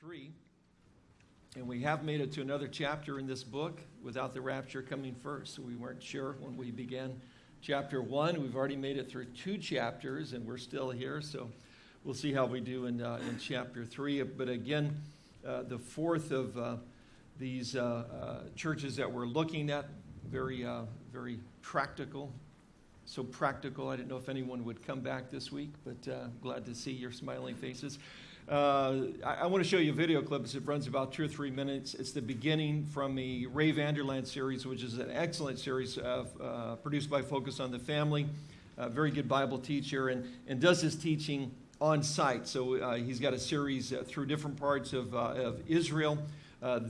3. And we have made it to another chapter in this book without the rapture coming first. So we weren't sure when we began chapter 1. We've already made it through two chapters and we're still here. So we'll see how we do in, uh, in chapter 3. But again, uh, the fourth of uh, these uh, uh, churches that we're looking at, very, uh, very practical. So practical. I didn't know if anyone would come back this week, but glad to see your smiling faces. Uh, I, I want to show you a video clip. It runs about two or three minutes. It's the beginning from the Ray Vander Laan series, which is an excellent series uh, produced by Focus on the Family. A very good Bible teacher and, and does his teaching on site. So uh, he's got a series uh, through different parts of, uh, of Israel.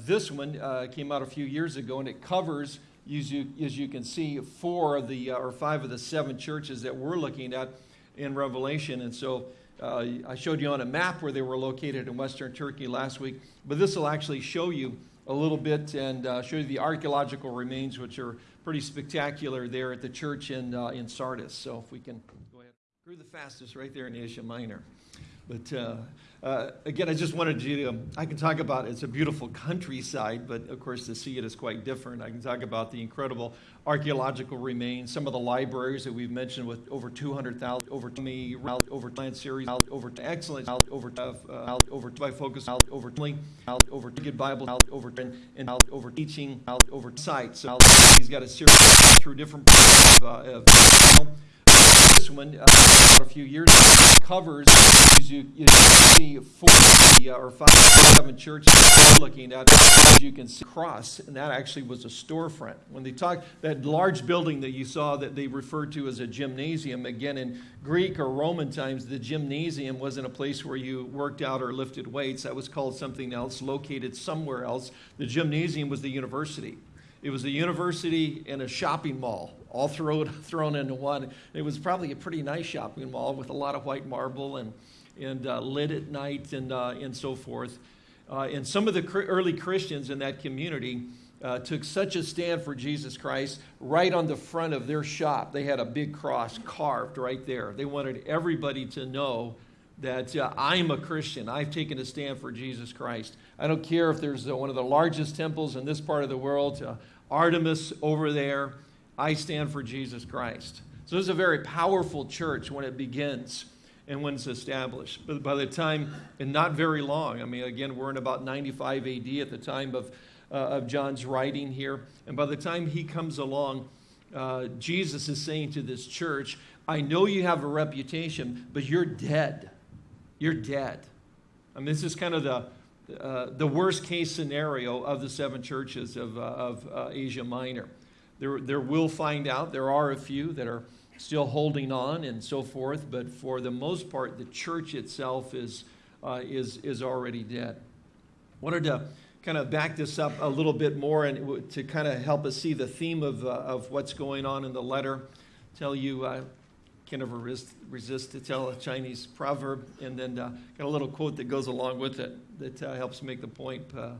This one came out a few years ago and it covers, as you, as you can see, four of the, or five of the seven churches that we're looking at in Revelation. And so uh, I showed you on a map where they were located in western Turkey last week, but this will actually show you a little bit and uh, show you the archaeological remains, which are pretty spectacular there at the church in, uh, in Sardis. So if we can go ahead. Grew the fastest right there in Asia Minor. But uh, uh, again, I just wanted to, um, I can talk about it's a beautiful countryside, but of course to see it is quite different. I can talk about the incredible archaeological remains, some of the libraries that we've mentioned with over 200,000, over me, over land series, over excellent, over uh, over by focus, over out over to good Bible, out over and, out over teaching, out over sites. So he's got a series through different uh, this one uh, a few years ago covers, you, you see, four uh, or five, seven churches looking at, as you can see, cross, and that actually was a storefront. When they talk, that large building that you saw that they referred to as a gymnasium, again, in Greek or Roman times, the gymnasium wasn't a place where you worked out or lifted weights. That was called something else, located somewhere else. The gymnasium was the university. It was a university and a shopping mall, all thrown, thrown into one. It was probably a pretty nice shopping mall with a lot of white marble and, and uh, lit at night and, uh, and so forth. Uh, and some of the early Christians in that community uh, took such a stand for Jesus Christ right on the front of their shop. They had a big cross carved right there. They wanted everybody to know that uh, I'm a Christian. I've taken a stand for Jesus Christ. I don't care if there's uh, one of the largest temples in this part of the world, uh, Artemis over there. I stand for Jesus Christ. So this is a very powerful church when it begins and when it's established. But by the time, and not very long, I mean, again, we're in about 95 AD at the time of, uh, of John's writing here. And by the time he comes along, uh, Jesus is saying to this church, I know you have a reputation, but you're dead you're dead. I mean, this is kind of the, uh, the worst case scenario of the seven churches of, uh, of uh, Asia Minor. There, there will find out, there are a few that are still holding on and so forth, but for the most part, the church itself is, uh, is, is already dead. Wanted to kind of back this up a little bit more and to kind of help us see the theme of, uh, of what's going on in the letter. Tell you uh, can never resist, resist to tell a Chinese proverb, and then uh, got a little quote that goes along with it that uh, helps make the point. Uh,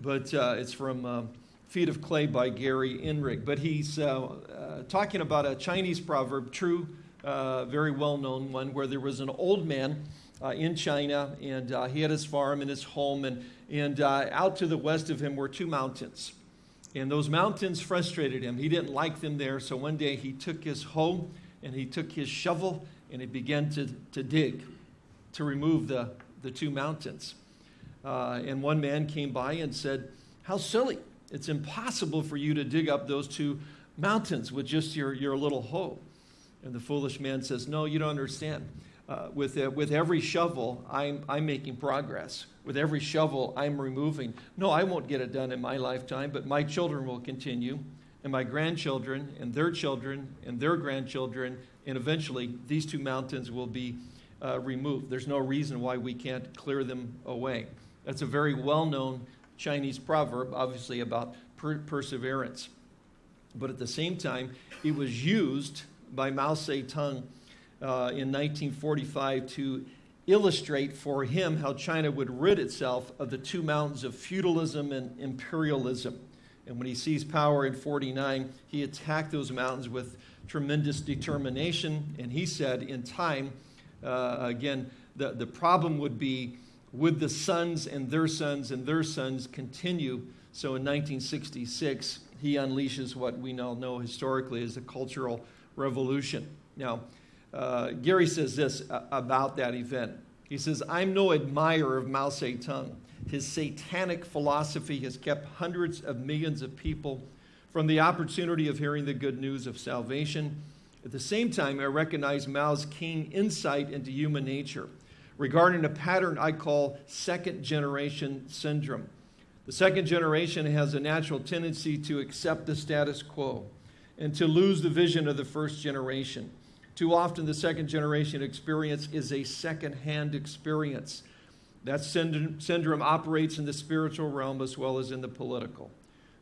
but uh, it's from um, Feet of Clay by Gary Inrig. But he's uh, uh, talking about a Chinese proverb, true, very well known one, where there was an old man in China, and he had his farm and his home, and, and out to the west of him were two mountains. And those mountains frustrated him. He didn't like them there, so one day he took his hoe and he took his shovel and he began to, to dig to remove the, the two mountains. Uh, and one man came by and said, How silly! It's impossible for you to dig up those two mountains with just your, your little hoe. And the foolish man says, No, you don't understand. Uh, with, uh, with every shovel, I'm, I'm making progress. With every shovel, I'm removing. No, I won't get it done in my lifetime, but my children will continue and my grandchildren and their children and their grandchildren, and eventually these two mountains will be uh, removed. There's no reason why we can't clear them away. That's a very well known Chinese proverb, obviously about per perseverance. But at the same time, it was used by Mao Zedong uh, in 1945 to illustrate for him how China would rid itself of the two mountains of feudalism and imperialism. And when he seized power in 49, he attacked those mountains with tremendous determination. And he said, in time, uh, again, the, the problem would be would the sons and their sons and their sons continue? So in 1966, he unleashes what we now know historically as the Cultural Revolution. Now, uh, Gary says this about that event. He says, I'm no admirer of Mao Zedong. His satanic philosophy has kept hundreds of millions of people from the opportunity of hearing the good news of salvation. At the same time, I recognize Mao's keen insight into human nature regarding a pattern I call second generation syndrome. The second generation has a natural tendency to accept the status quo and to lose the vision of the first generation. Too often, the second generation experience is a second hand experience. That syndrome operates in the spiritual realm as well as in the political.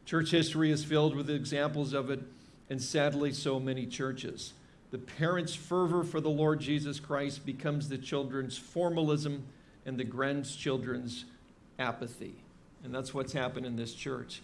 Church history is filled with examples of it, and sadly, so many churches. The parents' fervor for the Lord Jesus Christ becomes the children's formalism and the grandchildren's apathy. And that's what's happened in this church.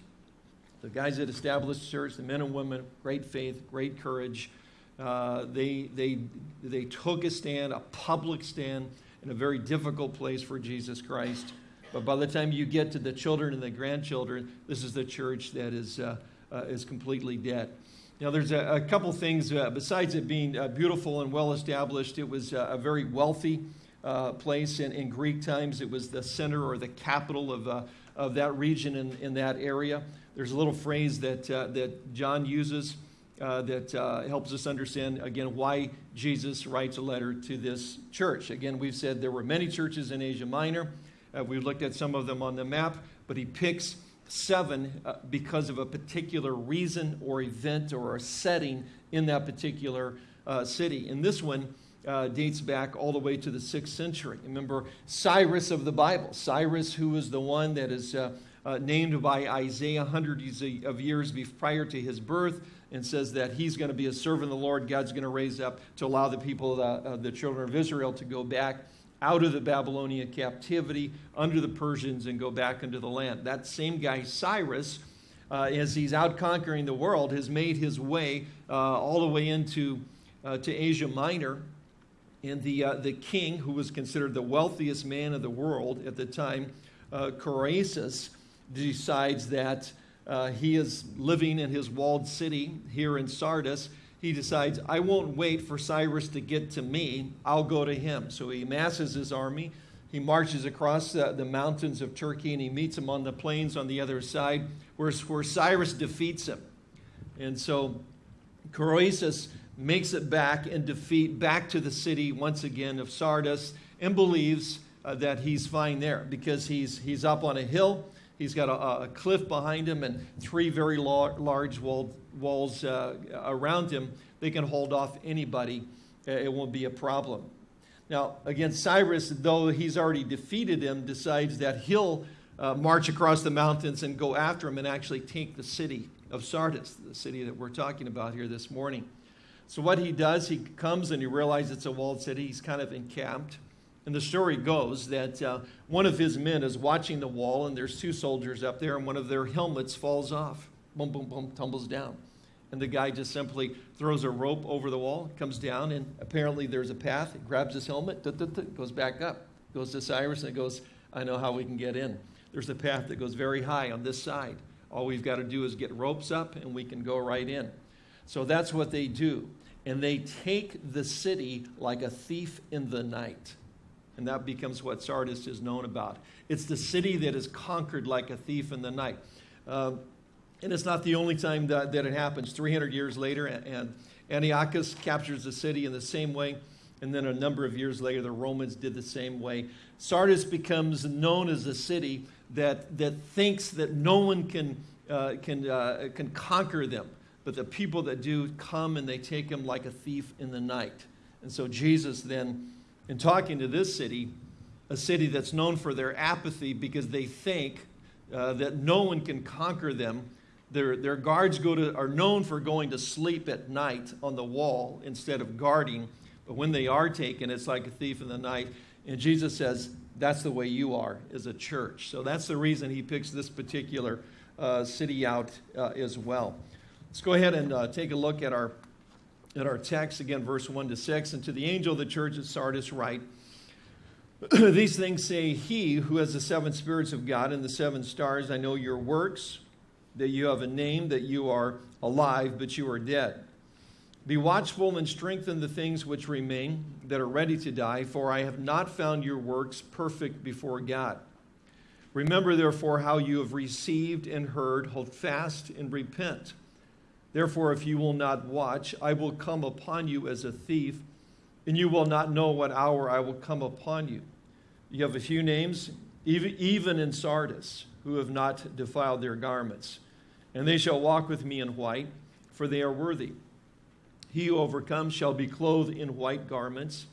The guys that established church, the men and women, great faith, great courage, uh, they, they, they took a stand, a public stand, in a very difficult place for Jesus Christ. But by the time you get to the children and the grandchildren, this is the church that is, uh, uh, is completely dead. Now, there's a, a couple things, uh, besides it being uh, beautiful and well established, it was uh, a very wealthy uh, place. In, in Greek times, it was the center or the capital of, uh, of that region in, in that area. There's a little phrase that, that John uses that helps us understand, again, why Jesus writes a letter to this church. Again, we've said there were many churches in Asia Minor. We've looked at some of them on the map, but he picks seven uh, because of a particular reason or event or a setting in that particular uh, city. And this one uh, dates back all the way to the sixth century. Remember Cyrus of the Bible, Cyrus, who is the one that is uh, uh, named by Isaiah hundreds of years prior to his birth. And says that he's going to be a servant of the Lord. God's going to raise up to allow the people, the children of Israel, to go back out of the Babylonian captivity under the Persians and go back into the land. That same guy, Cyrus, uh, as he's out conquering the world, has made his way uh, all the way into uh, to Asia Minor. And the, uh, the king, who was considered the wealthiest man of the world at the time, uh, decides that uh, he is living in his walled city here in Sardis he decides, I won't wait for Cyrus to get to me, I'll go to him. So he amasses his army. He marches across the, the mountains of Turkey and he meets him on the plains on the other side, where, where Cyrus defeats him. And so Croesus makes it back and defeat back to the city once again of Sardis and believes uh, that he's fine there because he's, he's up on a hill. He's got a, a cliff behind him and three very large walled walls uh, around him, they can hold off anybody. Uh, it won't be a problem. Now, again, Cyrus, though he's already defeated him, decides that he'll uh, march across the mountains and go after him and actually take the city of Sardis, the city that we're talking about here this morning. So, what he does, he comes and he realizes it's a walled city. He's kind of encamped. And the story goes that uh, one of his men is watching the wall, and there's two soldiers up there, and one of their helmets falls off boom, boom, boom, tumbles down. And the guy just simply throws a rope over the wall, comes down, and apparently there's a path. He grabs his helmet, goes back up, goes to Cyrus, and goes, I know how we can get in. There's a path that goes very high on this side. All we've got to do is get ropes up, and we can go right in. So that's what they do. And they take the city like a thief in the night. And that becomes what Sardis is known about. It's the city that is conquered like a thief in the night. Uh, and it's not the only time that, that it happens. 300 years later, and Antiochus captures the city in the same way. And then a number of years later, the Romans did the same way. Sardis becomes known as a city that, that thinks that no one can, uh, can, uh, can conquer them. But the people that do come and they take them like a thief in the night. And so Jesus then, in talking to this city, a city that's known for their apathy because they think uh, that no one can conquer them, their, their guards go to, are known for going to sleep at night on the wall instead of guarding. But when they are taken, it's like a thief in the night. And Jesus says, that's the way you are as a church. So that's the reason he picks this particular uh, city out uh, as well. Let's go ahead and uh, take a look at our, at our text again, verse 1 to 6. And to the angel of the church at Sardis, write, These things say he who has the seven spirits of God and the seven stars. I know your works, that you have a name, that you are alive, but you are dead. Be watchful and strengthen the things which remain that are ready to die, for I have not found your works perfect before God. Remember, therefore, how you have received and heard, hold fast and repent. Therefore, if you will not watch, I will come upon you as a thief, and you will not know what hour I will come upon you. You have a few names, even in Sardis, who have not defiled their garments. And they shall walk with me in white, for they are worthy. He who overcomes shall be clothed in white garments,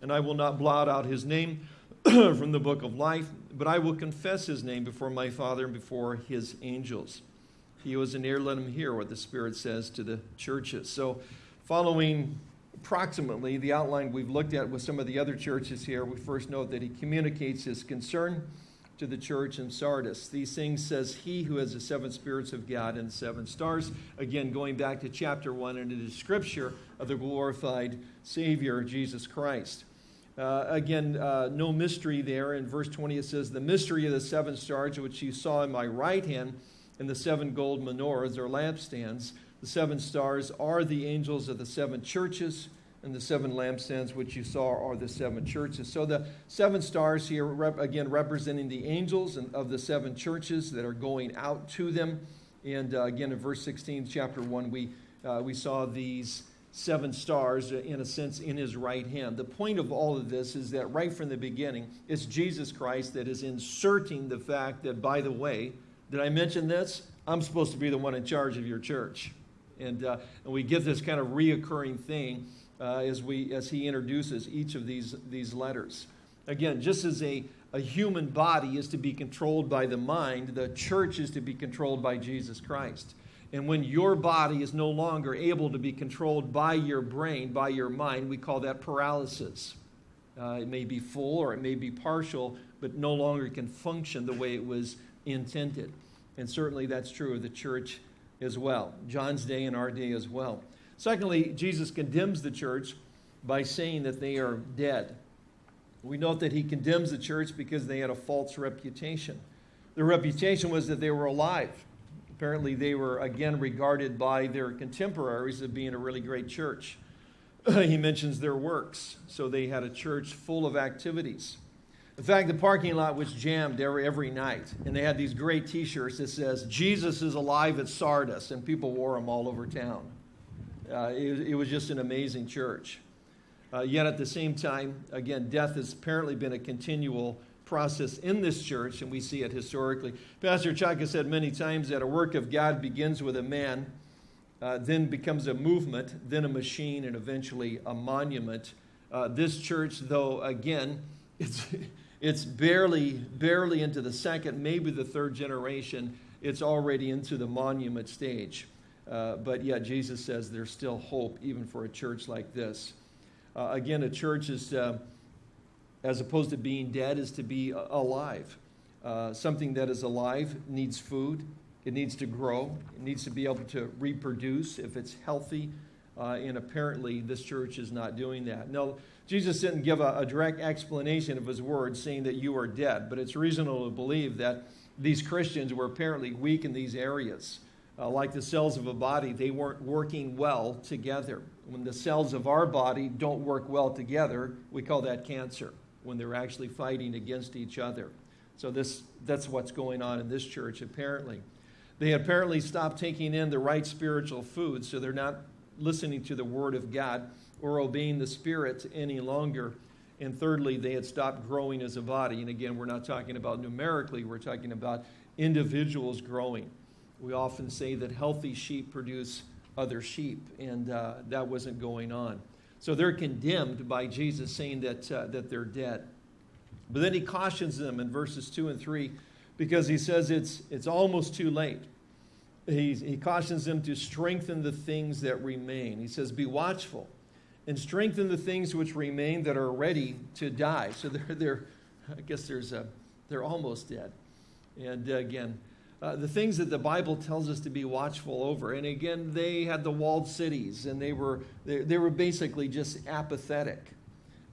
and I will not blot out his name from the book of life, but I will confess his name before my Father and before his angels. He is an ear, let him hear what the Spirit says to the churches. So, following approximately the outline we've looked at with some of the other churches here, we first note that he communicates his concern to the church in Sardis. These things says he who has the seven spirits of God and seven stars. Again, going back to chapter one and is scripture of the glorified Savior, Jesus Christ. Uh, again, uh, no mystery there. In verse 20, it says, The mystery of the seven stars which you saw in my right hand and the seven gold menorahs or lampstands the seven stars are the angels of the seven churches, and the seven lampstands which you saw are the seven churches. So the seven stars here, rep- again, representing the angels and of the seven churches that are going out to them. And uh, again, in verse 16, chapter 1, we, uh, we saw these seven stars, uh, in a sense, in his right hand. The point of all of this is that right from the beginning, it's Jesus Christ that is inserting the fact that, by the way, did I mention this? I'm supposed to be the one in charge of your church. And, uh, and we get this kind of reoccurring thing uh, as, we, as he introduces each of these, these letters. Again, just as a, a human body is to be controlled by the mind, the church is to be controlled by Jesus Christ. And when your body is no longer able to be controlled by your brain, by your mind, we call that paralysis. Uh, it may be full or it may be partial, but no longer can function the way it was intended. And certainly that's true of the church as well, John's day and our day as well. Secondly, Jesus condemns the church by saying that they are dead. We note that he condemns the church because they had a false reputation. Their reputation was that they were alive. Apparently, they were again regarded by their contemporaries as being a really great church. he mentions their works. So they had a church full of activities. In fact, the parking lot was jammed every, every night, and they had these great t shirts that says, Jesus is alive at Sardis, and people wore them all over town. Uh, it, it, was just an amazing church. Uh, yet at the same time, again, death has apparently been a continual process in this church, and we see it historically. Pastor Chuck has said many times that a work of God begins with a man, uh, then becomes a movement, then a machine, and eventually a monument. Uh, this church, though, again, it's. It's barely, barely into the second, maybe the third generation. It's already into the monument stage. Uh, but yet, Jesus says there's still hope even for a church like this. Uh, again, a church is, uh, as opposed to being dead, is to be alive. Uh, something that is alive needs food, it needs to grow, it needs to be able to reproduce if it's healthy. Uh, and apparently, this church is not doing that. Now, Jesus didn't give a, a, direct explanation of his words, saying that you are dead, but it's reasonable to believe that these Christians were apparently weak in these areas. Uh, like the cells of a body, they weren't working well together. When the cells of our body don't work well together, we call that cancer, when they're actually fighting against each other. So this, that's what's going on in this church, apparently. They apparently stopped taking in the right spiritual food, so they're not listening to the Word of God or obeying the Spirit any longer. And thirdly, they had stopped growing as a body. And again, we're not talking about numerically, we're talking about individuals growing. We often say that healthy sheep produce other sheep, and uh, that wasn't going on. So they're condemned by Jesus saying that, uh, that they're dead. But then he cautions them in verses 2 and 3 because he says it's, it's almost too late. He, he cautions them to strengthen the things that remain. He says, Be watchful and strengthen the things which remain that are ready to die. So they're, they're I guess there's a, they're almost dead. And again, uh, the things that the Bible tells us to be watchful over. And again, they had the walled cities, and they were they, they were basically just apathetic.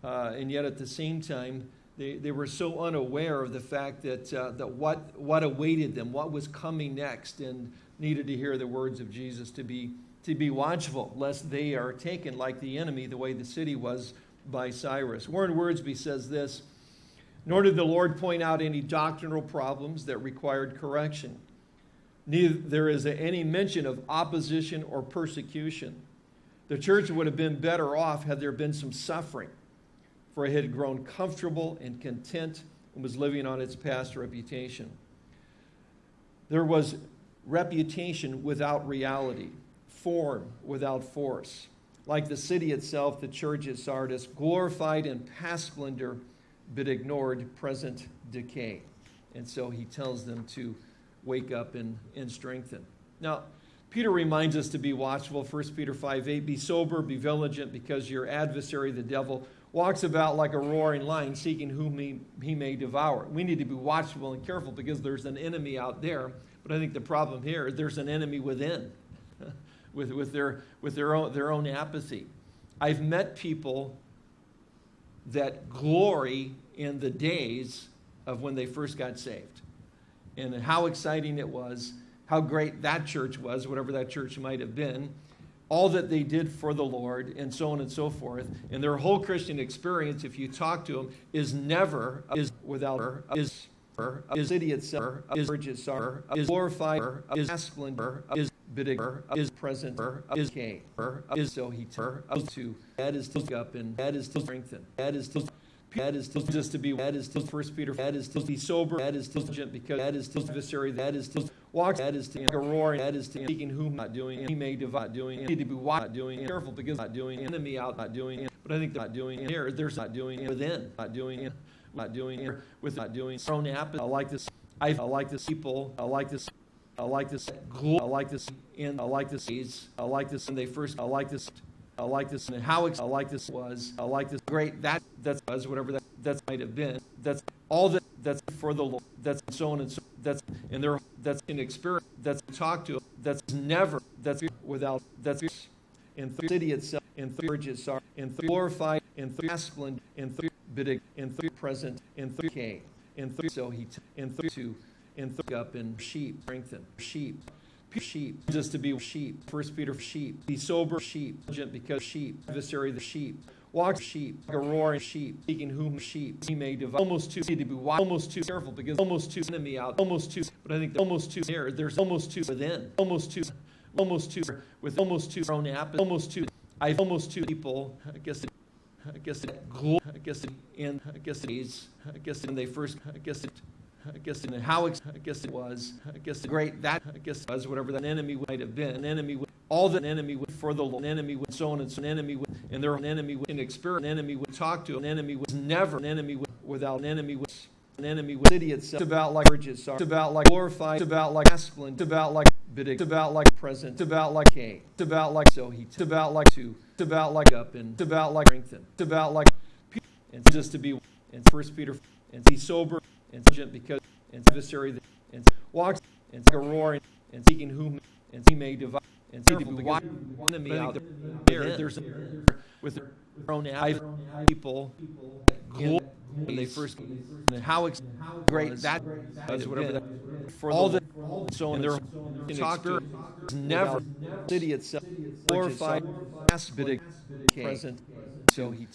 Uh, and yet, at the same time, They, they were so unaware of the fact that, uh, that what, what awaited them, what was coming next, and needed to hear the words of Jesus to be, to be watchful, lest they are taken like the enemy, the way the city was by Cyrus. Warren Wiersbe says this Nor did the Lord point out any doctrinal problems that required correction. Neither there is any mention of opposition or persecution. The church would have been better off had there been some suffering for it had grown comfortable and content and was living on its past reputation. There was reputation without reality, form without force. Like the city itself, the church at Sardis glorified in past splendor but ignored present decay. And so he tells them to wake up and, and strengthen. Now, Peter reminds us to be watchful. 1 Peter 5 8, be sober, be vigilant, because your adversary, the devil, walks about like a roaring lion, seeking whom he, he may devour. We need to be watchful and careful because there's an enemy out there. But I think the problem here is there's an enemy within, with, with, their, with their, own, their own apathy. I've met people that glory in the days of when they first got saved and how exciting it was, how great that church was, whatever that church might have been all that they did for the Lord, and so on and so forth. And their whole Christian experience, if you talk to them, is never is without is is itself is are is glorified is splendor is bigger is present is came is so he is to that is to up and that is to strengthen that is to that is just to be that is to first Peter that is to be sober that is diligent because that is to adversary that is to walk that is to roar that is to speaking whom not doing he may divide doing need to be not doing careful because not doing enemy out not doing but I think not doing here there's not doing within not doing not doing with not doing own app I like this I like this people I like this I like this I like this and I like this I like this and they first I like this I like this and how I like this was I like this great that that's was whatever that that might have been that's all that that's for the Lord that's so on and so that's and there that's an experience that's talked to that's never that's without that's in the city itself in the bridges are in glorified in the masculine in the bidding in three present in three K in three so he in three two in three up in sheep strengthen sheep sheep just to be sheep first peter sheep be sober sheep because sheep adversary the sheep walk sheep like a roaring sheep seeking whom sheep he may devour almost too need to be almost too careful because almost too enemy out almost too but i think almost too there there's almost too within almost too almost too with almost too own app almost too i've almost two people i guess I guess it, I guess it, and I guess it is, I guess when they first, I guess it, I guess in how I guess it was. I guess the great that I guess it was whatever that enemy might have been. An enemy would all the enemy would for the an enemy would so on and so an enemy would and there an enemy would experience an enemy would talk to an enemy was never an enemy would, without an enemy would an enemy would city itself. It's about like bridges. It's about like glorified. It's about like masculine. It's about like bidding. It's about like present. It's about like K. It's about like so he. It's about like two. It's about like up and. It's about like strengthen. It's about like and just to be and First Peter and be sober and diligent because and adversary and walks and like a roar and, and seeking whom and he may divide and see to be enemy out there. There's a, with their own people when they first and how great that is whatever that for all the so in their to never city itself glorified aspect present so he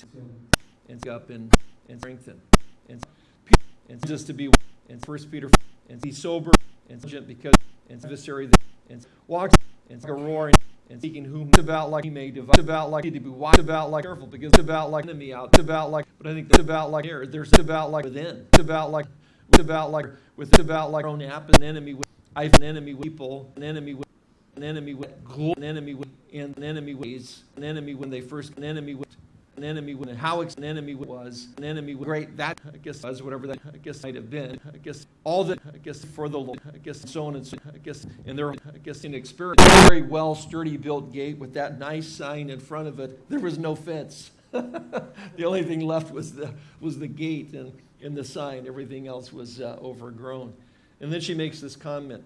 and up and and strengthen and and just to be and First Peter and be sober and because and adversary and walks and like a roaring and seeking whom about like he may divide. About like to be wise. About like careful because about like enemy out. About like, but I think it's about like here. There's about like within. About like it's about like with about like own app an enemy with I an enemy with people an enemy with an enemy with an enemy with and an enemy ways an enemy when they first an enemy with an enemy when how an enemy was an enemy great that I guess was whatever that I guess might have been I guess all that I guess for the Lord I guess so on and so I guess and there I guess in experience. Very well sturdy built gate with that nice sign in front of it. There was no fence. The only thing left was the was the gate and and the sign. Everything else was uh, overgrown. And then she makes this comment.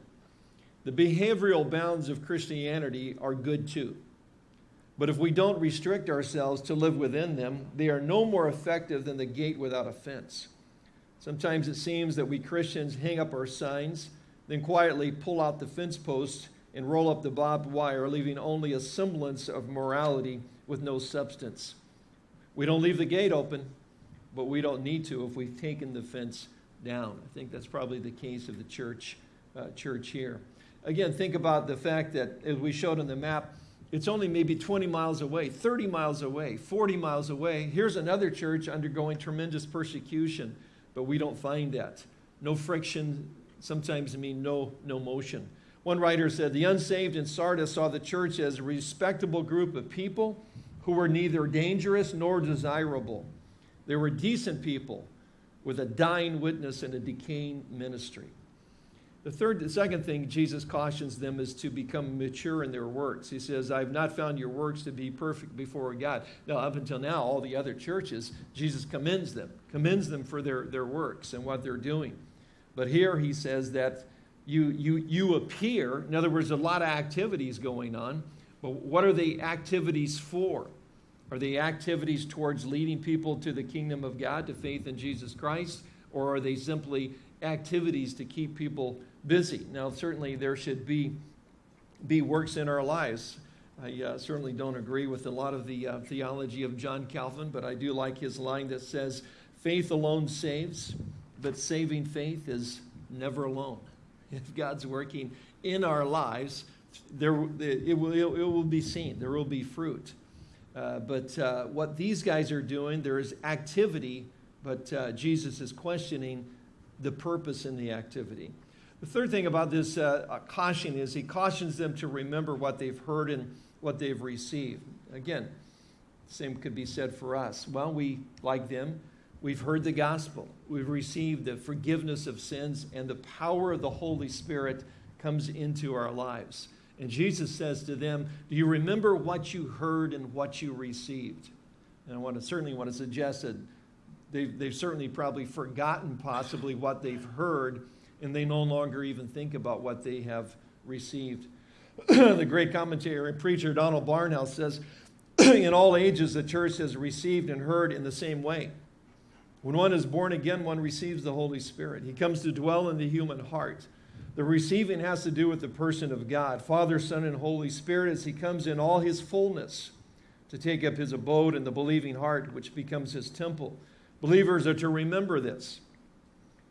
The behavioral bounds of Christianity are good too but if we don't restrict ourselves to live within them, they are no more effective than the gate without a fence. Sometimes it seems that we Christians hang up our signs, then quietly pull out the fence posts and roll up the barbed wire, leaving only a semblance of morality with no substance. We don't leave the gate open, but we don't need to if we've taken the fence down. I think that's probably the case of the church, uh, church here. Again, think about the fact that, as we showed on the map, it's only maybe 20 miles away, 30 miles away, 40 miles away. Here's another church undergoing tremendous persecution, but we don't find that. No friction sometimes I mean no, no motion. One writer said, The unsaved in Sardis saw the church as a respectable group of people who were neither dangerous nor desirable. They were decent people with a dying witness and a decaying ministry. The third, the second thing Jesus cautions them is to become mature in their works. He says, I've not found your works to be perfect before God. Now, up until now, all the other churches, Jesus commends them, commends them for their, their works and what they're doing. But here he says that you, you, you appear, in other words, a lot of activities going on, but what are the activities for? Are they activities towards leading people to the kingdom of God, to faith in Jesus Christ? Or are they simply activities to keep people busy. Now, certainly there should be, be works in our lives. I uh, certainly don't agree with a lot of the uh, theology of John Calvin, but I do like his line that says, faith alone saves, but saving faith is never alone. If God's working in our lives, there, it, will, it will be seen. There will be fruit. Uh, but uh, what these guys are doing, there is activity, but uh, Jesus is questioning the purpose in the activity. The third thing about this uh, caution is he cautions them to remember what they've heard and what they've received. Again, same could be said for us. Well, we, like them, we've heard the gospel. We've received the forgiveness of sins, and the power of the Holy Spirit comes into our lives. And Jesus says to them, Do you remember what you heard and what you received? And I want to certainly want to suggest that they've, they've certainly probably forgotten possibly what they've heard and they no longer even think about what they have received. the great commentator and preacher Donald Barnhouse says, In all ages, the church has received and heard in the same way. When one is born again, one receives the Holy Spirit. He comes to dwell in the human heart. The receiving has to do with the person of God, Father, Son, and Holy Spirit, as He comes in all His fullness to take up His abode in the believing heart, which becomes His temple. Believers are to remember this.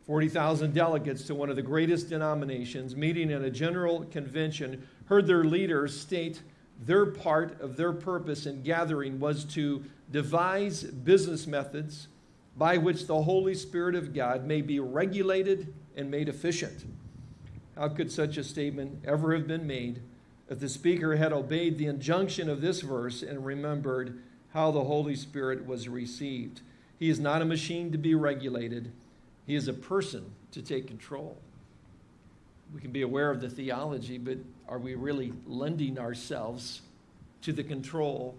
40,000 delegates to one of the greatest denominations, meeting in a general convention, heard their leaders state their part of their purpose in gathering was to devise business methods by which the Holy Spirit of God may be regulated and made efficient. How could such a statement ever have been made if the speaker had obeyed the injunction of this verse and remembered how the Holy Spirit was received? He is not a machine to be regulated he is a person to take control. We can be aware of the theology, but are we really lending ourselves to the control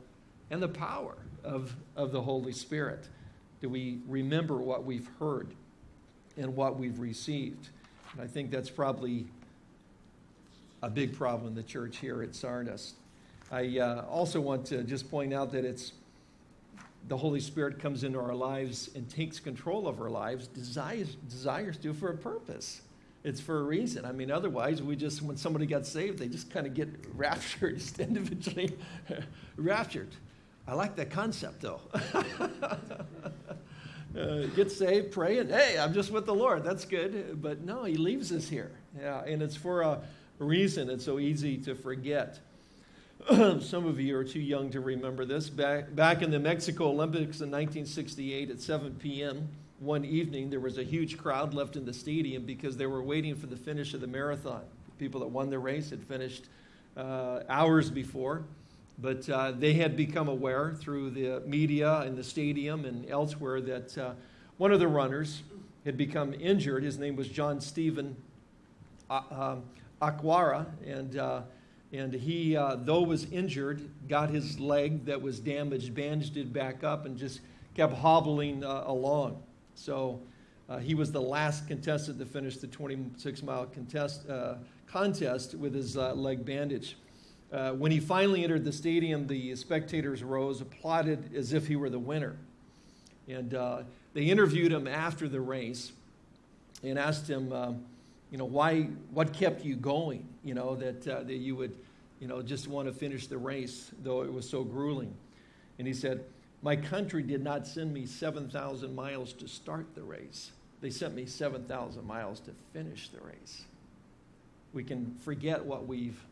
and the power of, of the Holy Spirit? Do we remember what we've heard and what we've received? And I think that's probably a big problem in the church here at Sardis. I uh, also want to just point out that it's the Holy Spirit comes into our lives and takes control of our lives, desires, desires to for a purpose. It's for a reason. I mean, otherwise, we just, when somebody gets saved, they just kind of get raptured, just individually raptured. I like that concept, though. uh, get saved, pray, and hey, I'm just with the Lord. That's good. But no, He leaves us here. Yeah, and it's for a reason. It's so easy to forget. Some of you are too young to remember this. Back, back in the Mexico Olympics in 1968 at 7 p.m., one evening, there was a huge crowd left in the stadium because they were waiting for the finish of the marathon. People that won the race had finished uh, hours before, but uh, they had become aware through the media and the stadium and elsewhere that uh, one of the runners had become injured. His name was John Stephen uh, um, Akhwari, and uh, and he, uh, though was injured, got his leg that was damaged, bandaged it back up, and just kept hobbling uh, along. So uh, he was the last contestant to finish the 26 mile contest, uh, contest with his uh, leg bandaged. Uh, when he finally entered the stadium, the spectators rose, applauded as if he were the winner. And they interviewed him after the race. and asked him, um, you know, why, what kept you going, you know, that, uh, that you would, you know, just want to finish the race, though it was so grueling. And he said, my country did not send me 7,000 miles to start the race. They sent me 7,000 miles to finish the race. We can forget what we've,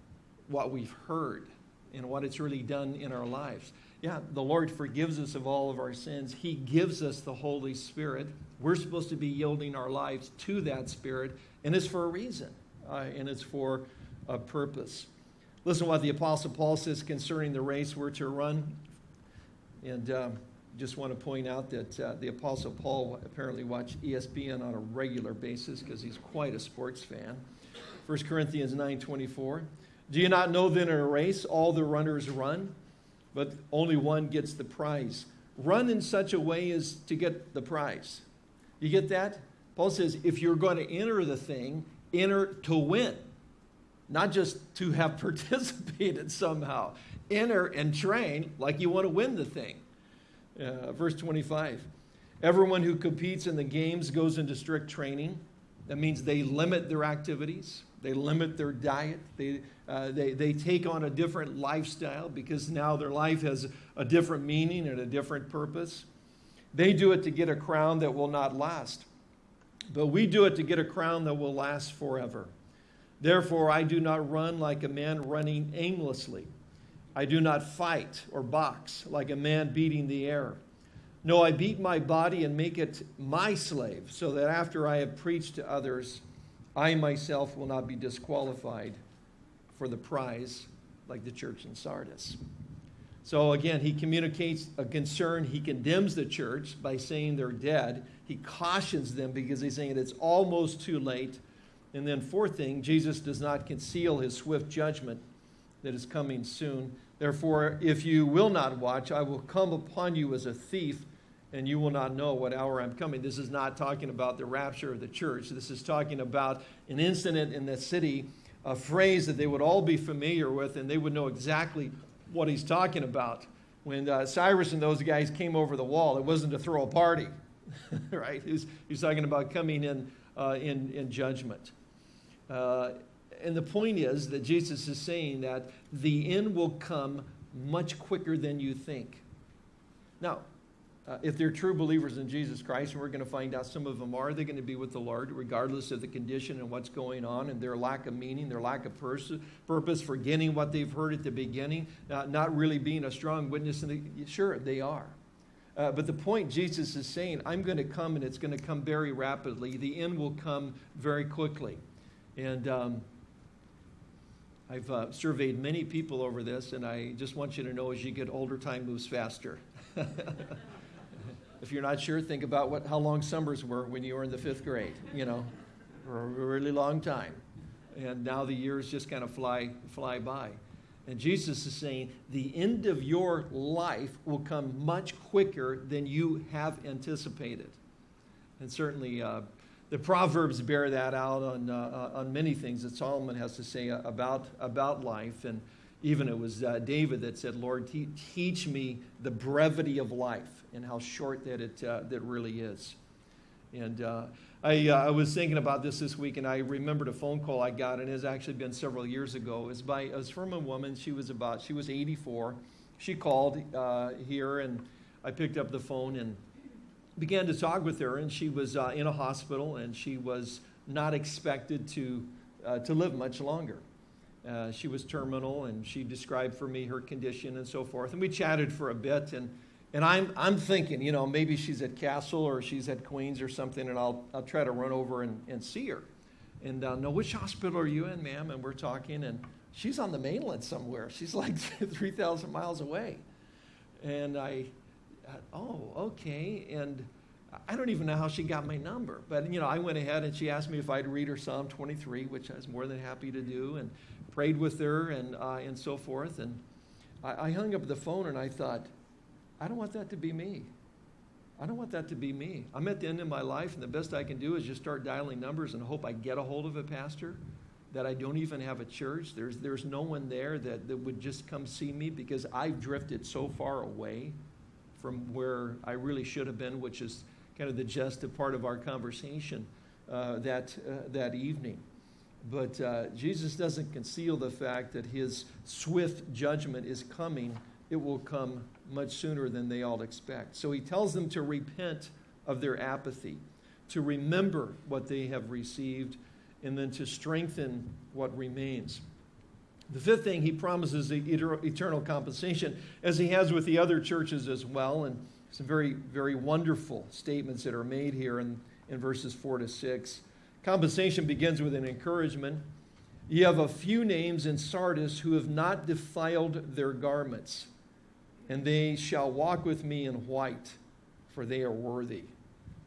what we've heard and what it's really done in our lives. Yeah, the Lord forgives us of all of our sins. He gives us the Holy Spirit. We're supposed to be yielding our lives to that Spirit, and it's for a reason, uh, and it's for a purpose. Listen to what the Apostle Paul says concerning the race we're to run. And um, just want to point out that uh, the Apostle Paul apparently watched ESPN on a regular basis because he's quite a sports fan. 1 Corinthians 9:24. Do you not know then in a race all the runners run, but only one gets the prize? Run in such a way as to get the prize. You get that? Paul says if you're going to enter the thing, enter to win, not just to have participated somehow. Enter and train like you want to win the thing. Uh, verse 25. Everyone who competes in the games goes into strict training. That means they limit their activities. They limit their diet. They, uh, they, they take on a different lifestyle because now their life has a different meaning and a different purpose. They do it to get a crown that will not last. But we do it to get a crown that will last forever. Therefore, I do not run like a man running aimlessly. I do not fight or box like a man beating the air. No, I beat my body and make it my slave, so that after I have preached to others, I myself will not be disqualified for the prize like the church in Sardis. So again, he communicates a concern. He condemns the church by saying they're dead. He cautions them because he's saying it's almost too late. And then, fourth thing, Jesus does not conceal his swift judgment that is coming soon. Therefore, if you will not watch, I will come upon you as a thief, and you will not know what hour I'm coming. This is not talking about the rapture of the church. This is talking about an incident in the city, a phrase that they would all be familiar with, and they would know exactly what he's talking about. When uh, Cyrus and those guys came over the wall, it wasn't to throw a party, right? He's, he's talking about coming in, uh, in, in judgment. Uh, and the point is that Jesus is saying that the end will come much quicker than you think. Now, uh, if they're true believers in Jesus Christ, and we're going to find out some of them are, they're going to be with the Lord regardless of the condition and what's going on and their lack of meaning, their lack of pers- purpose, forgetting what they've heard at the beginning, uh, not really being a strong witness. The, sure, they are. Uh, but the point Jesus is saying, I'm going to come and it's going to come very rapidly. The end will come very quickly. And um, I've uh, surveyed many people over this, and I just want you to know as you get older, time moves faster. if you're not sure, think about what, how long summers were when you were in the fifth grade, you know, for a really long time. And now the years just kind of fly, fly by. And Jesus is saying the end of your life will come much quicker than you have anticipated. And certainly, uh, the Proverbs bear that out on, uh, on many things that Solomon has to say about, about life. And even it was uh, David that said, Lord, te- teach me the brevity of life and how short that it uh, that really is. And uh, I, uh, I was thinking about this this week, and I remembered a phone call I got, and it has actually been several years ago. It was, by, it was from a woman. She was about, she was 84. She called uh, here, and I picked up the phone, and began to talk with her, and she was uh, in a hospital, and she was not expected to, to live much longer. Uh, she was terminal, and she described for me her condition and so forth. And we chatted for a bit, and, and I'm, I'm thinking, you know, maybe she's at Castle or she's at Queens or something, and I'll, I'll try to run over and, and see her. And uh, no, which hospital are you in, ma'am? And we're talking, and she's on the mainland somewhere. She's like 3,000 miles away. And I, oh, okay. And I don't even know how she got my number. But, you know, I went ahead and she asked me if I'd read her Psalm 23, which I was more than happy to do, and prayed with her and, uh, and so forth. And I, I hung up the phone and I thought, I don't want that to be me. I don't want that to be me. I'm at the end of my life, and the best I can do is just start dialing numbers and hope I get a hold of a pastor, that I don't even have a church. There's, there's no one there that, that would just come see me because I've drifted so far away from where I really should have been, which is kind of the gist of part of our conversation. uh, that, uh, that evening. But uh, Jesus doesn't conceal the fact that his swift judgment is coming. It will come much sooner than they all expect. So he tells them to repent of their apathy, to remember what they have received, and then to strengthen what remains. The fifth thing, he promises the eternal compensation, as he has with the other churches as well. And some very, very wonderful statements that are made here in, in verses 4 to 6. Compensation begins with an encouragement. You have a few names in Sardis who have not defiled their garments, and they shall walk with me in white, for they are worthy.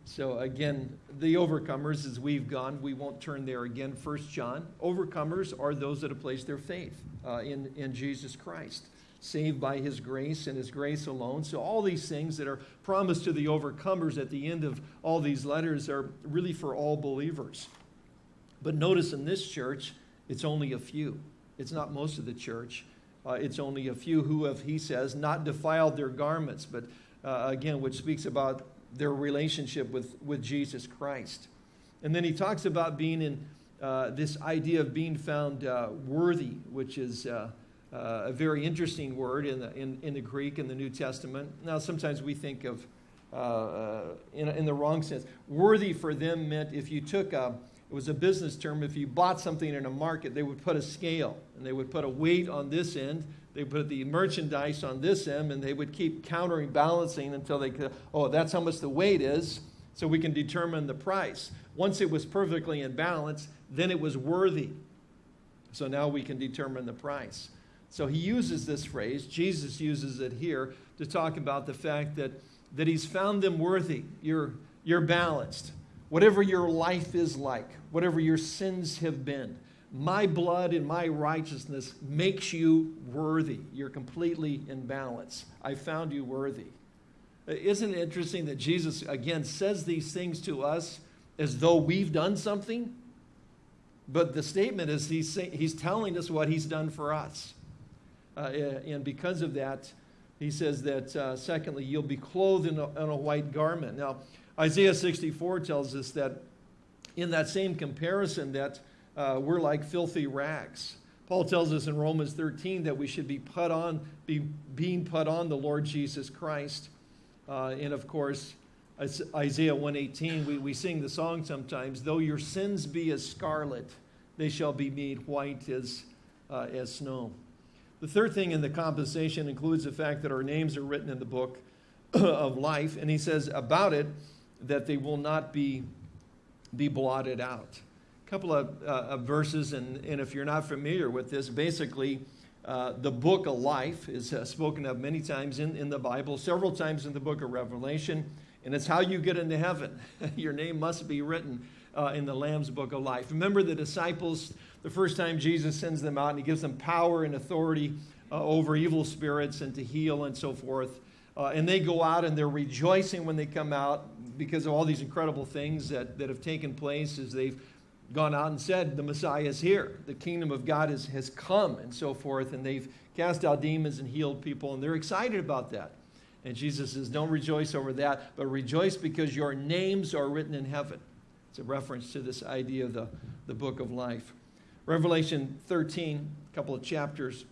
So again, the overcomers, as we've gone, we won't turn there again. First John, overcomers are those that have placed their faith uh, in, in Jesus Christ, saved by his grace and his grace alone. So all these things that are promised to the overcomers at the end of all these letters are really for all believers. But notice in this church, it's only a few. It's not most of the church. Uh, it's only a few who have, he says, not defiled their garments, but uh, again, which speaks about their relationship with, with Jesus Christ. And then he talks about being in uh, this idea of being found uh, worthy, which is uh, uh a very interesting word in the, in, in the Greek in the New Testament. Now, sometimes we think of in, in the wrong sense. Worthy for them meant if you took a, it was a business term, if you bought something in a market, they would put a scale and they would put a weight on this end they put the merchandise on this end and they would keep countering balancing until they could, oh, that's how much the weight is, so we can determine the price. Once it was perfectly in balance, then it was worthy. So now we can determine the price. So he uses this phrase, Jesus uses it here to talk about the fact that, that he's found them worthy. You're, you're balanced. Whatever your life is like, whatever your sins have been, my blood and my righteousness makes you worthy. You're completely in balance. I found you worthy. Isn't it interesting that Jesus, again, says these things to us as though we've done something? But the statement is he's, he's telling us what he's done for us. Uh, and because of that, he says that, uh, secondly, you'll be clothed in a, in a white garment. Now, Isaiah 64 tells us that in that same comparison that uh, we're like filthy rags. Paul tells us in Romans 13 that we should be put on, be being put on the Lord Jesus Christ. Uh, and of course, Isaiah 118, we, we sing the song sometimes, though your sins be as scarlet, they shall be made white as, uh, as snow. The third thing in the compensation includes the fact that our names are written in the book of life. And he says about it that they will not be, be blotted out A couple of, uh, of verses, and, and if you're not familiar with this, basically, uh, the book of life is uh, spoken of many times in, in the Bible, several times in the book of Revelation, and it's how you get into heaven. Your name must be written uh, in the Lamb's book of life. Remember the disciples, the first time Jesus sends them out and he gives them power and authority uh, over evil spirits and to heal and so forth. Uh, and they go out and they're rejoicing when they come out because of all these incredible things that, that have taken place as they've gone out and said, The Messiah is here. The kingdom of God is, has come, and so forth. And they've cast out demons and healed people, and they're excited about that. And Jesus says, Don't rejoice over that, but rejoice because your names are written in heaven. It's a reference to this idea of the, the book of life. Revelation 13, a couple of chapters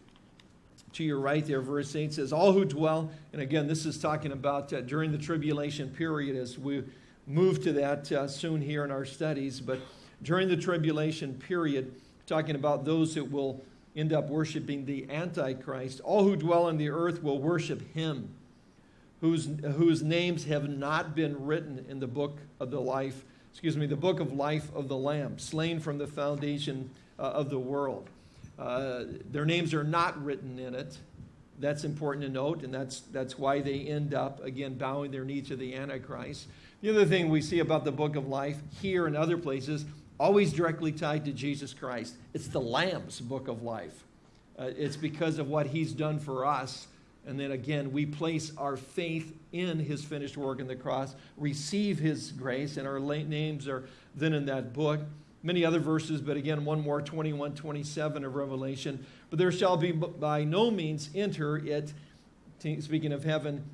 to your right there, verse 8 says, All who dwell, and again, this is talking about uh, during the tribulation period as we move to that uh, soon here in our studies, but during the tribulation period, talking about those that will end up worshiping the Antichrist. All who dwell on the earth will worship him, whose, whose names have not been written in the book of the life, excuse me, the book of life of the Lamb, slain from the foundation uh, of the world. Uh, their names are not written in it. That's important to note, and that's, that's why they end up, again, bowing their knee to the Antichrist. The other thing we see about the book of life here and other places always directly tied to Jesus Christ. It's the Lamb's book of life. Uh, it's because of what he's done for us. And then again, we place our faith in his finished work on the cross, receive his grace, and our late names are then in that book. Many other verses, but again, one more 21, 27 of Revelation. But there shall be by no means enter it, speaking of heaven,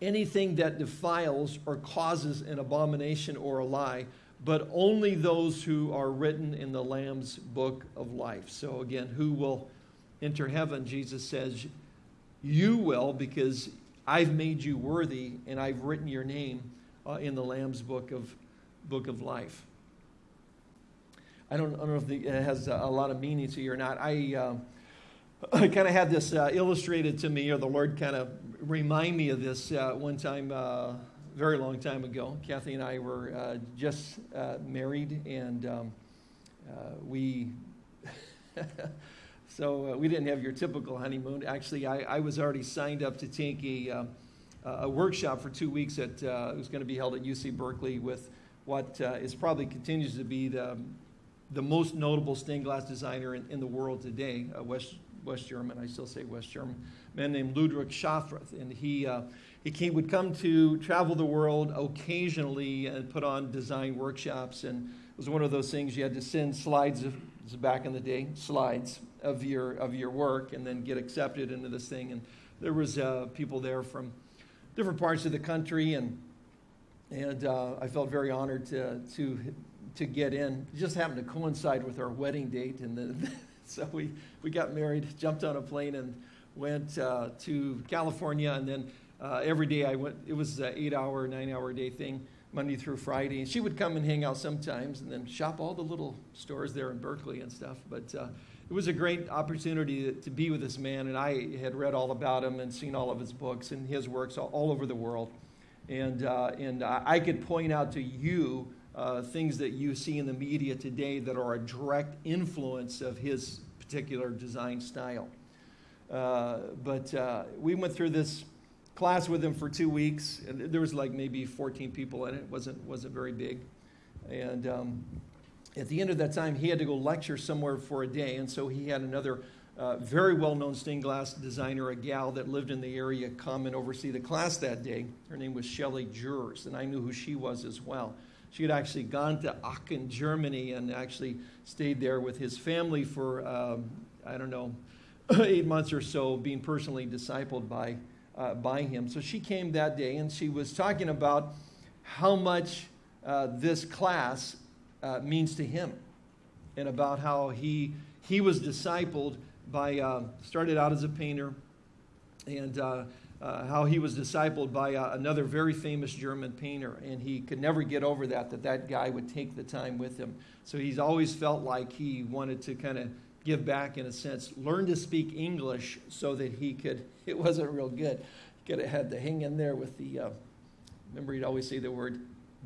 anything that defiles or causes an abomination or a lie but only those who are written in the Lamb's book of life. So, again, who will enter heaven? Jesus says, You will, because I've made you worthy and I've written your name uh, in the Lamb's book of, book of life. I don't, I don't know if the, it has a, lot of meaning to you or not. I, uh, I kind of had this uh, illustrated to me, or the Lord kind of remind me of this uh, one time, uh, very long time ago. Kathy and I were uh, just uh, married, and um, we. so we didn't have your typical honeymoon. Actually, I, I was already signed up to take a, a workshop for two weeks at it was going to be held at UC Berkeley with what is probably continues to be the the most notable stained glass designer in, in the world today, a West West German, I still say West German, man named Ludwig Schaffrath. And he, uh, he came, would come to travel the world occasionally and put on design workshops. And it was one of those things you had to send slides, of, back in the day, slides of your, of your work and then get accepted into this thing. And there was uh, people there from different parts of the country. And, and uh, I felt very honored to, to, to get in. It just happened to coincide with our wedding date. And the, so we, we got married, jumped on a plane, and went uh, to California. And then uh, every day I went, it was an eight hour, nine hour day thing, Monday through Friday. And she would come and hang out sometimes and then shop all the little stores there in Berkeley and stuff. But uh, it was a great opportunity to, to, be with this man. And I had read all about him and seen all of his books and his works all, all over the world. And, uh, and I could point out to you uh, things that you see in the media today that are a direct influence of his particular design style. Uh, but uh, we went through this class with him for two weeks, and there was like maybe 14 people in it. it wasn't wasn't very big, and um, at the end of that time, he had to go lecture somewhere for a day, and so he had another. Uh, very well-known stained glass designer, a gal that lived in the area, come and oversee the class that day. Her name was Shelley Jurs, and I knew who she was as well. She had actually gone to Aachen, Germany, and actually stayed there with his family for, um, I don't know, eight months or so, being personally discipled by, uh, by him. So she came that day, and she was talking about how much uh, this class uh, means to him, and about how he, he was discipled by, uh, started out as a painter, and uh, how he was discipled by uh, another very famous German painter, and he could never get over that, that that guy would take the time with him. So he's always felt like he wanted to kind of give back in a sense, learn to speak English so that he could, it wasn't real good. Could have had to hang in there with the, uh, remember he'd always say the word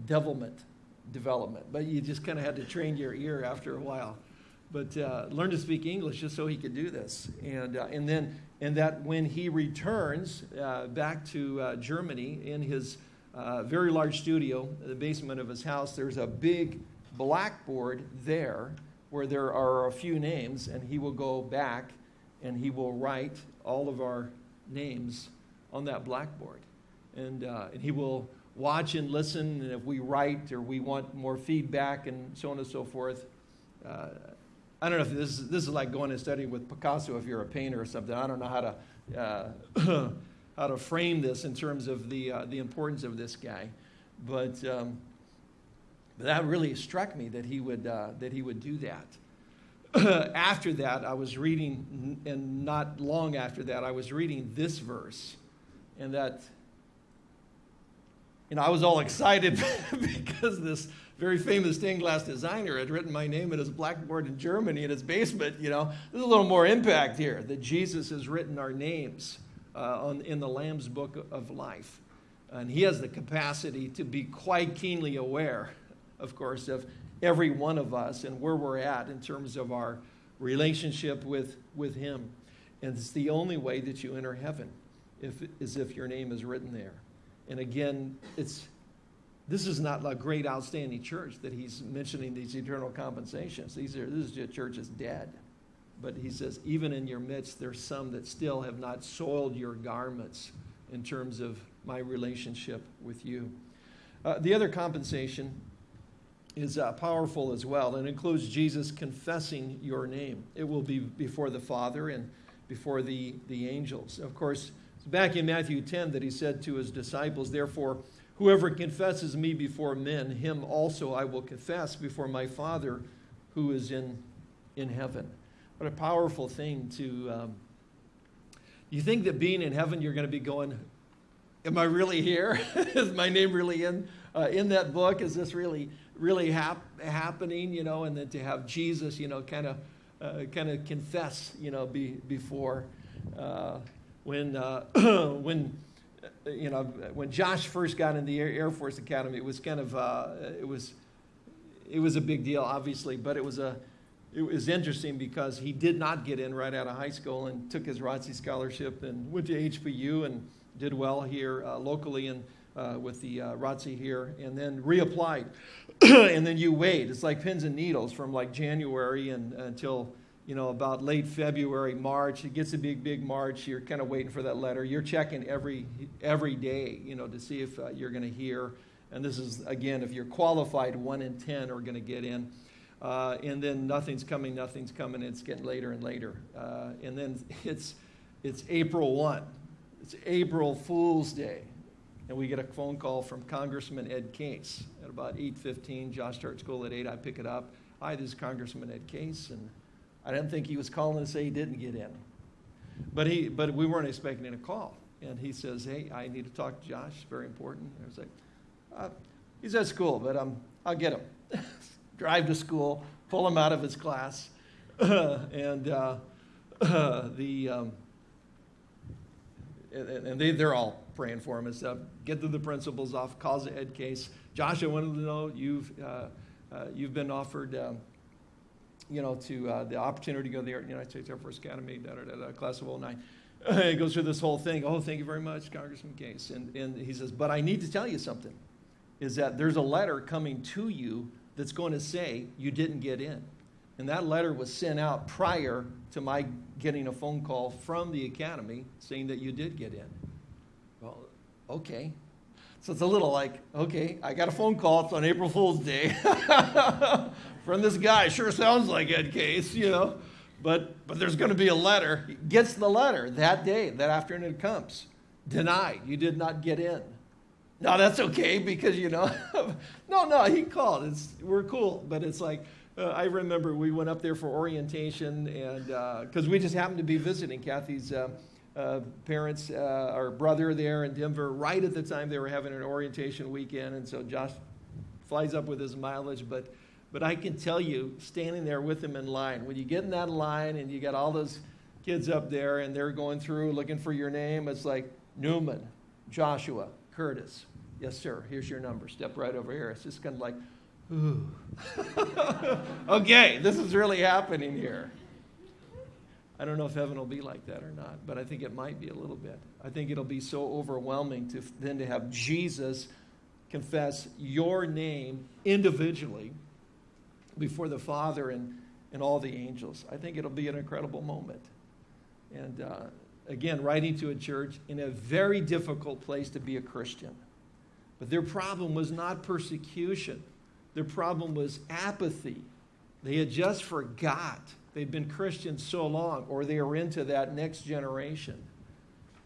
devilment, development, but you just kind of had to train your ear after a while but uh, learn to speak English just so he could do this. And, uh, and then and that when he returns uh, back to uh, Germany in his uh, very large studio, the basement of his house, there's a big blackboard there where there are a few names, and he will go back and he will write all of our names on that blackboard. And, uh, and he will watch and listen, and if we write or we want more feedback and so on and so forth, uh, I don't know if this is, this is like going and studying with Picasso if you're a painter or something. I don't know how to, uh, how to frame this in terms of the, uh, the importance of this guy. But, um, but that really struck me that he would, uh, that he would do that. after that, I was reading, and not long after that, I was reading this verse. And that, you know, I was all excited because this very famous stained glass designer had written my name in his blackboard in Germany in his basement. You know, there's a little more impact here that Jesus has written our names uh, on, in the Lamb's book of life. And he has the capacity to be quite keenly aware, of course, of every one of us and where we're at in terms of our relationship with, with him. And it's the only way that you enter heaven if, is if your name is written there. And again, it's this is not a great, outstanding church that he's mentioning these eternal compensations. These are, this is a church that's dead. But he says, even in your midst, there's some that still have not soiled your garments in terms of my relationship with you. Uh, the other compensation is uh, powerful as well and includes Jesus confessing your name. It will be before the Father and before the, the angels. Of course, back in Matthew 10 that he said to his disciples, Therefore, Whoever confesses me before men, him also I will confess before my Father who is in, in heaven. What a powerful thing to. Um, you think that being in heaven, you're going to be going, Am I really here? is my name really in, uh, in that book? Is this really, really hap- happening? You know, and then to have Jesus, you know, kind of uh, kind of confess, you know, be, before uh, when uh, when you know when Josh first got in the Air Force Academy, it was kind of uh, it was it was a big deal, obviously, but it was a it was interesting because he did not get in right out of high school and took his ROTC scholarship and went to HBU and did well here uh, locally and uh, with the uh, ROTC here, and then reapplied. and then you wait. It's like pins and needles from like January and until you know about late February, March. It gets a big, big March. You're kind of waiting for that letter. You're checking every every day, you know, to see if uh, you're going to hear. And this is again, if you're qualified, one in ten are going to get in. Uh, and then nothing's coming, nothing's coming. It's getting later and later. Uh, and then it's it's April one. It's April Fool's Day and we get a phone call from Congressman Ed Case at about 8:15. Josh starts school at 8. I pick it up. Hi, this is Congressman Ed Case, and I didn't think he was calling to say he didn't get in, but he but we weren't expecting a call. And he says, "Hey, I need to talk to Josh. Very important." I was like, uh, "He's at school, but um, I'll get him. Drive to school, pull him out of his class, and uh, the." Um, and they, they're all praying for him and stuff. Get to the principal's office, calls the Ed Case. Josh, I wanted to know you've, uh, uh, you've been offered, um, you know, to uh, the opportunity to go to the United States Air Force Academy, da, da, da, da, class of 09. he goes through this whole thing. Oh, thank you very much, Congressman Case. And, and he says, but I need to tell you something, is that there's a letter coming to you that's going to say you didn't get in. And that letter was sent out prior to my getting a phone call from the academy saying that you did get in. Well, okay. So it's a little like, okay, I got a phone call. It's on April Fool's Day from this guy. Sure sounds like Ed Case, you know. But, but there's going to be a letter. He gets the letter that day, that afternoon it comes. Denied. You did not get in. No, that's okay because, you know, no, no, he called. It's, we're cool. But it's like, uh, I remember we went up there for orientation, and because uh, we just happened to be visiting Kathy's uh, uh parents, uh, our brother there in Denver, right at the time they were having an orientation weekend, and so Josh flies up with his mileage, but. But I can tell you, standing there with him in line, when you get in that line and you got all those kids up there and they're going through looking for your name, it's like Newman, Joshua, Curtis. Yes, sir. Here's your number. Step right over here. It's just kind of like, ooh. okay, this is really happening here. I don't know if heaven will be like that or not, but I think it might be a little bit. I think it'll be so overwhelming to then to have Jesus confess your name individually before the Father and, and all the angels. I think it'll be an incredible moment. And uh, again, writing to a church in a very difficult place to be a Christian. But their problem was not persecution. Their problem was apathy. They had just forgot. They'd been Christians so long, or they were into that next generation.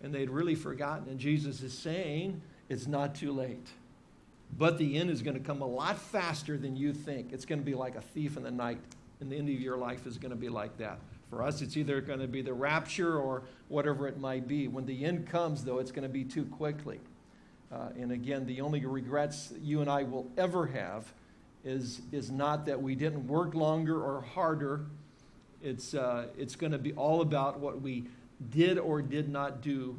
And they'd really forgotten. And Jesus is saying, it's not too late. But the end is going to come a lot faster than you think. It's going to be like a thief in the night. And the end of your life is going to be like that. For us, it's either going to be the rapture or whatever it might be. When the end comes, though, it's going to be too quickly. Uh, and again, the only regrets you and I will ever have is, is not that we didn't work longer or harder. It's, uh, it's going to be all about what we did or did not do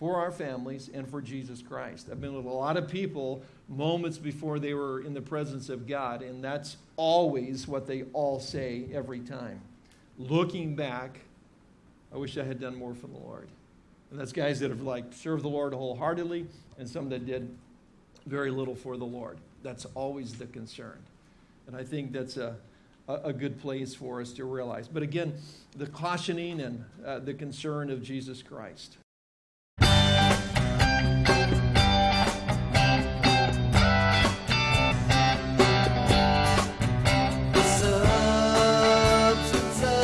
for our families and for Jesus Christ. I've been with a lot of people moments before they were in the presence of God, and that's always what they all say every time. Looking back, I wish I had done more for the Lord. And that's guys that have like served the Lord wholeheartedly, and some that did very little for the Lord. That's always the concern. And I think that's a, a good place for us to realize. But again, the cautioning and uh, the concern of Jesus Christ.